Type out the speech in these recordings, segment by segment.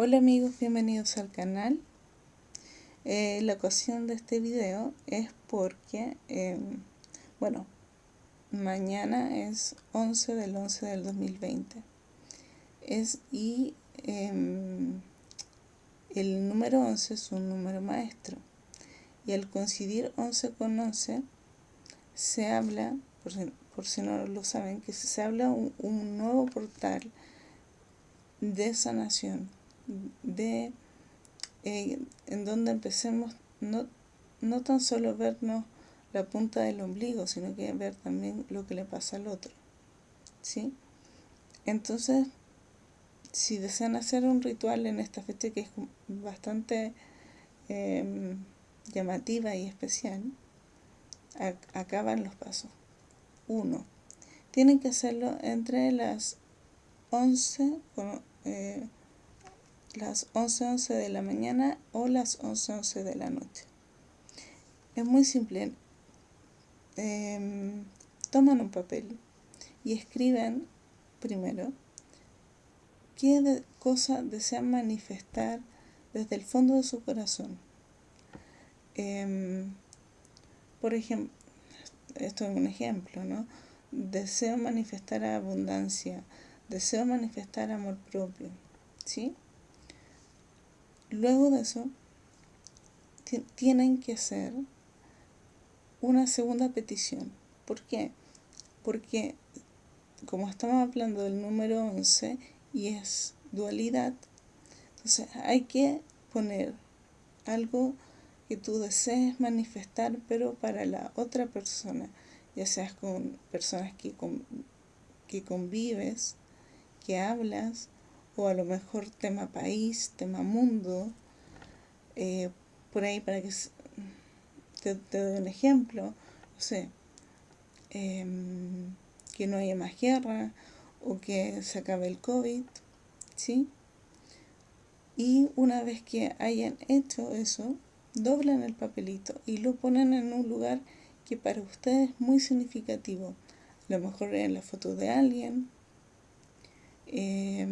Hola amigos, bienvenidos al canal. Eh, la ocasión de este video es porque, em, bueno, mañana es 11 del 11 del 2020. Es, y em, el número 11 es un número maestro. Y al coincidir 11 con 11, se habla, por si, no lo saben, que se habla un, un nuevo portal de sanación de eh, en donde empecemos no, no tan solo vernos la punta del ombligo, sino que ver también lo que le pasa al otro. ¿Sí? Entonces, si desean hacer un ritual en esta fecha que es bastante em, llamativa y especial, acaban los pasos. Uno, tienen que hacerlo entre las 11, eh, las 11.11 de la mañana o las 11.11 de la noche. Es muy simple. Em, toman un papel y escriben primero qué cosa desean manifestar desde el fondo de su corazón. Em, por ejemplo, esto es un ejemplo, ¿no? Deseo manifestar abundancia, deseo manifestar amor propio, ¿sí? Luego de eso, tienen que hacer una segunda petición. ¿Por qué? Porque como estamos hablando del número 11 y es dualidad, entonces hay que poner algo que tú desees manifestar, pero para la otra persona, ya seas con personas que, que convives, que hablas, o a lo mejor tema país, tema mundo, eh, por ahí para que te, doy un ejemplo, no sé, em, que no haya más guerra o que se acabe el COVID, ¿sí? Y una vez que hayan hecho eso, doblan el papelito y lo ponen en un lugar que para ustedes es muy significativo. A lo mejor en la foto de alguien, eh,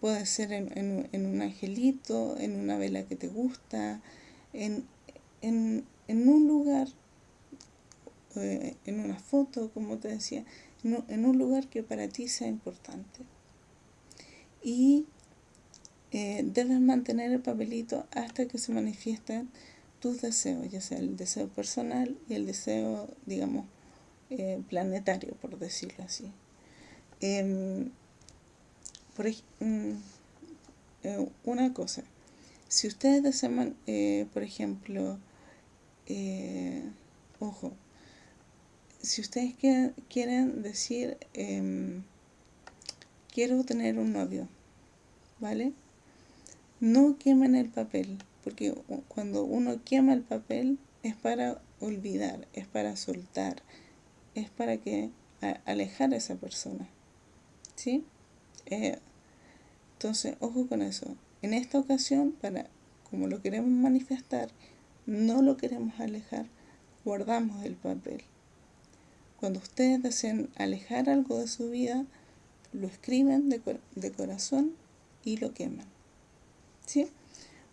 Puede ser en, un angelito, en una vela que te gusta, en, un lugar, eh, en una foto, como te decía, en un, lugar que para ti sea importante. Y eh, debes mantener el papelito hasta que se manifiesten tus deseos, ya sea el deseo personal y el deseo, digamos, eh, planetario, por decirlo así. Em, por, mm, eh, una cosa, si ustedes desean, eh, por ejemplo, eh, ojo, si ustedes quieren, decir, em, quiero tener un novio, ¿vale? No quemen el papel, porque cuando uno quema el papel es para olvidar, es para soltar, es para que alejar a esa persona, ¿sí? Entonces, ojo con eso. En esta ocasión, para como lo queremos manifestar, no lo queremos alejar, guardamos el papel. Cuando ustedes deseen alejar algo de su vida, lo escriben de, corazón y lo queman. ¿Sí?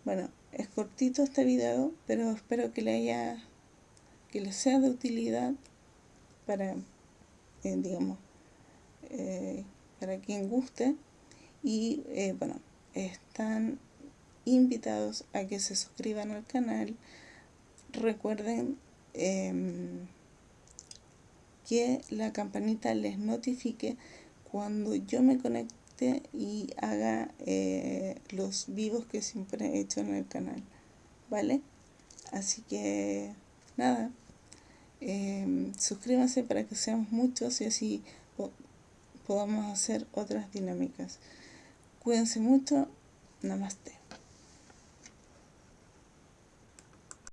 Bueno, es cortito este video, pero espero que le haya, que le sea de utilidad para, eh, digamos, eh, para quien guste y eh, bueno, están invitados a que se suscriban al canal. Recuerden em, que la campanita les notifique cuando yo me conecte y haga eh, los vivos que siempre he hecho en el canal. ¿Vale? Así que nada, em, suscríbanse para que seamos muchos y así podamos hacer otras dinámicas. Cuídense mucho. Namaste.